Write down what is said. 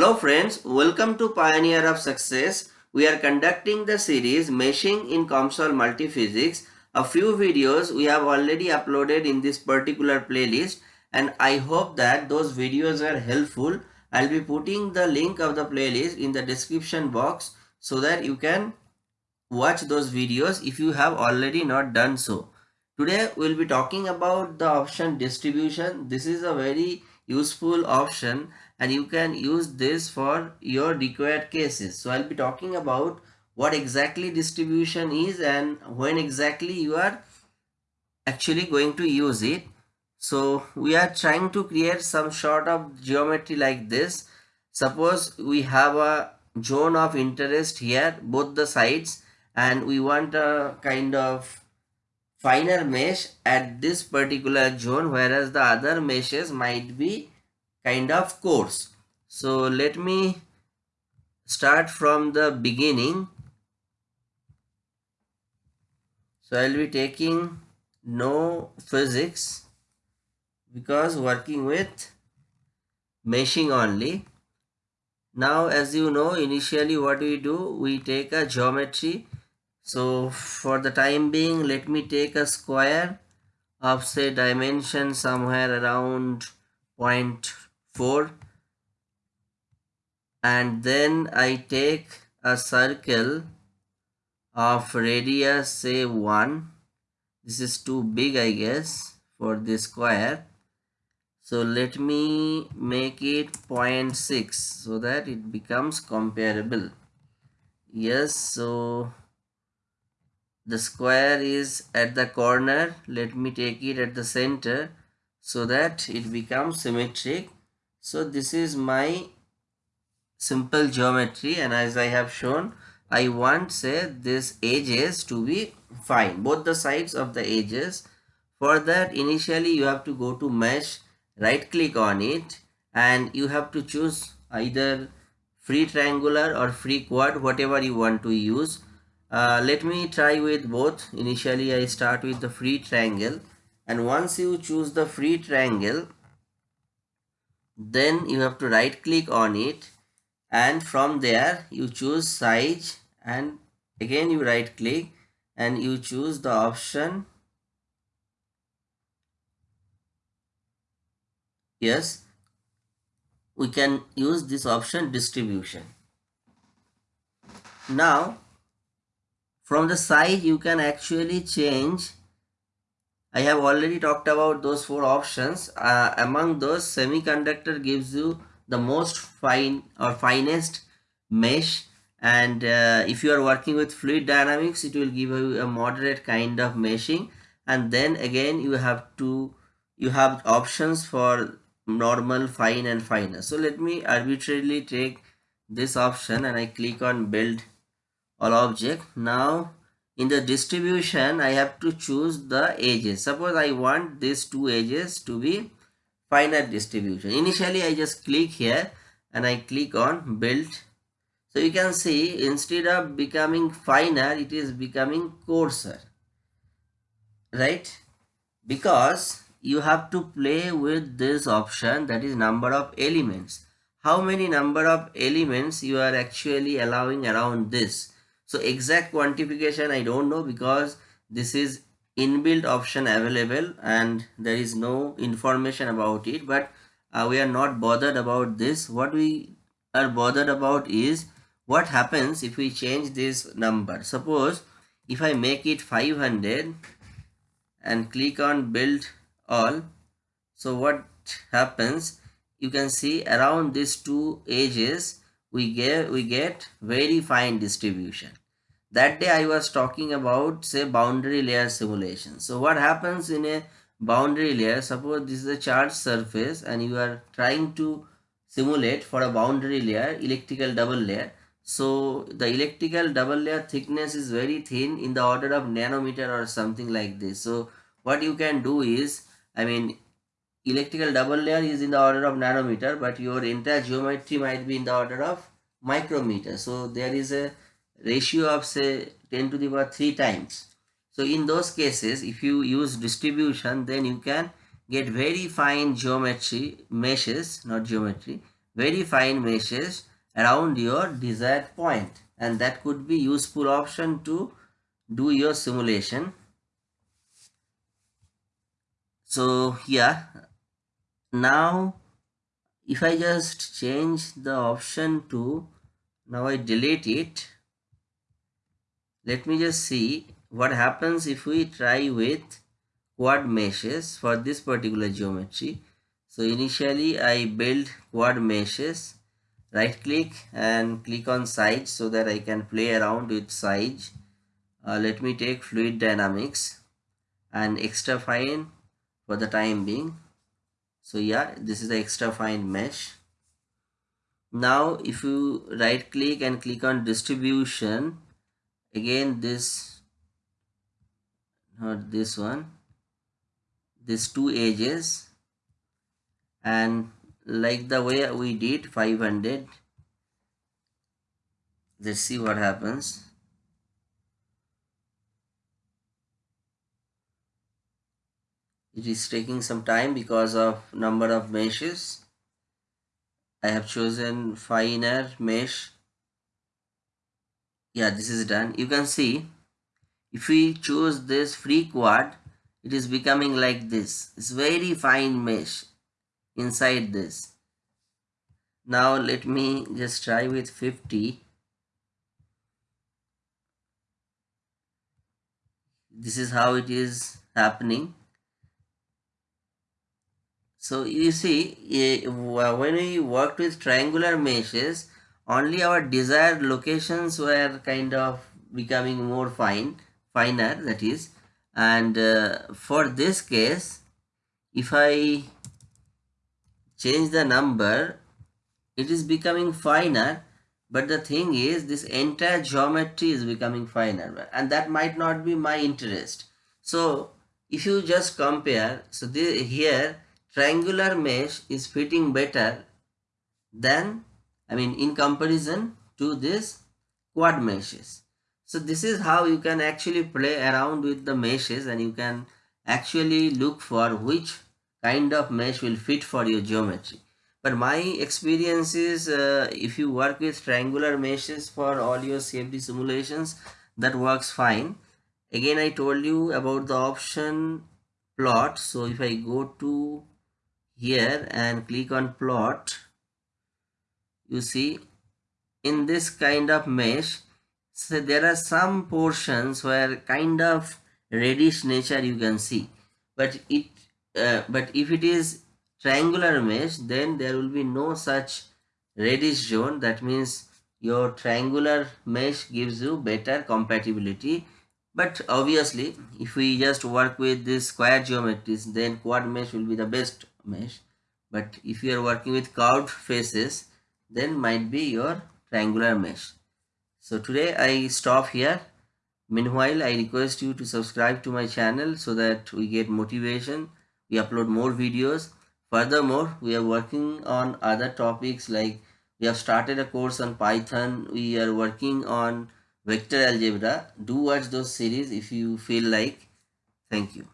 Hello friends, welcome to Pioneer of Success. We are conducting the series Meshing in COMSOL Multiphysics. A few videos we have already uploaded in this particular playlist and I hope that those videos are helpful. I'll be putting the link of the playlist in the description box so that you can watch those videos if you have already not done so. Today we'll be talking about the option distribution. This is a very useful option and you can use this for your required cases. So I'll be talking about what exactly distribution is and when exactly you are actually going to use it. So we are trying to create some sort of geometry like this. Suppose we have a zone of interest here, both the sides and we want a kind of finer mesh at this particular zone whereas the other meshes might be kind of coarse. So let me start from the beginning. So I will be taking no physics because working with meshing only. Now as you know initially what we do we take a geometry so for the time being let me take a square of say dimension somewhere around 0.4 and then I take a circle of radius say 1 this is too big I guess for this square. So let me make it 0.6 so that it becomes comparable. Yes so the square is at the corner. Let me take it at the center so that it becomes symmetric. So this is my simple geometry and as I have shown I want say this edges to be fine. Both the sides of the edges. For that initially you have to go to mesh right click on it and you have to choose either free triangular or free quad whatever you want to use uh, let me try with both. Initially, I start with the free triangle. And once you choose the free triangle, then you have to right click on it. And from there you choose size. And again you right click and you choose the option. Yes. We can use this option distribution. Now from the size you can actually change. I have already talked about those four options. Uh, among those semiconductor gives you the most fine or finest mesh. And uh, if you are working with fluid dynamics it will give you a moderate kind of meshing. And then again you have to you have options for normal fine and finer. So let me arbitrarily take this option and I click on build all object. Now in the distribution I have to choose the edges. Suppose I want these two edges to be finite distribution. Initially I just click here and I click on build. So you can see instead of becoming finer it is becoming coarser right? Because you have to play with this option that is number of elements. How many number of elements you are actually allowing around this so exact quantification I don't know because this is inbuilt option available and there is no information about it but uh, we are not bothered about this. What we are bothered about is what happens if we change this number. Suppose if I make it 500 and click on build all so what happens? You can see around these two edges we get we get very fine distribution that day I was talking about say boundary layer simulation. So what happens in a boundary layer, suppose this is a charged surface and you are trying to simulate for a boundary layer, electrical double layer. So the electrical double layer thickness is very thin in the order of nanometer or something like this. So what you can do is, I mean, electrical double layer is in the order of nanometer, but your entire geometry might be in the order of micrometer. So there is a ratio of say 10 to the power 3 times. So in those cases, if you use distribution, then you can get very fine geometry, meshes, not geometry, very fine meshes around your desired point. And that could be useful option to do your simulation. So yeah now if I just change the option to now I delete it let me just see what happens if we try with quad meshes for this particular geometry. So initially I build quad meshes right click and click on size so that I can play around with size uh, let me take fluid dynamics and extra fine for the time being. So yeah this is the extra fine mesh. Now if you right click and click on distribution again this not this one these two edges. And like the way we did 500 let's see what happens. It is taking some time because of number of meshes. I have chosen finer mesh yeah this is done. You can see if we choose this free quad it is becoming like this. It's very fine mesh inside this. Now let me just try with 50 this is how it is happening. So you see eh, when we worked with triangular meshes only our desired locations were kind of becoming more fine finer that is. And uh, for this case if I change the number it is becoming finer. But the thing is this entire geometry is becoming finer and that might not be my interest. So if you just compare so the, here triangular mesh is fitting better than I mean in comparison to this quad meshes so this is how you can actually play around with the meshes and you can actually look for which kind of mesh will fit for your geometry. But my experience is uh, if you work with triangular meshes for all your CFD simulations that works fine. Again I told you about the option plot. So if I go to here and click on plot you see in this kind of mesh so there are some portions where kind of reddish nature you can see. But it uh, but if it is triangular mesh then there will be no such reddish zone. That means your triangular mesh gives you better compatibility. But obviously if we just work with this square geometries then quad mesh will be the best mesh. But if you are working with curved faces then might be your triangular mesh so today I stop here. Meanwhile, I request you to subscribe to my channel so that we get motivation. We upload more videos. Furthermore, we are working on other topics like we have started a course on Python. We are working on vector algebra. Do watch those series if you feel like. Thank you.